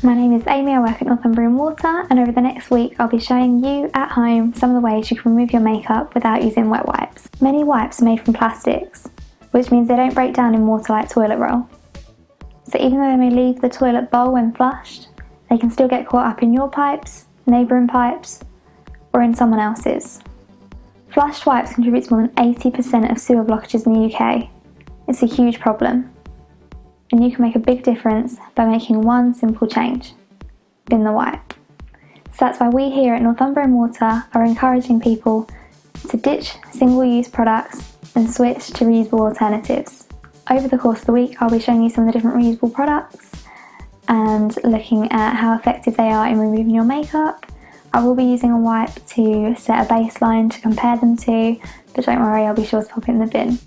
My name is Amy, I work at Northumbrian Water and over the next week I'll be showing you at home some of the ways you can remove your makeup without using wet wipes. Many wipes are made from plastics, which means they don't break down in water like toilet roll. So even though they may leave the toilet bowl when flushed, they can still get caught up in your pipes, neighbouring pipes, or in someone else's. Flushed wipes contribute to more than 80% of sewer blockages in the UK. It's a huge problem and you can make a big difference by making one simple change, bin the wipe. So that's why we here at Northumbrian Water are encouraging people to ditch single-use products and switch to reusable alternatives. Over the course of the week I'll be showing you some of the different reusable products and looking at how effective they are in removing your makeup. I will be using a wipe to set a baseline to compare them to, but don't worry I'll be sure to pop it in the bin.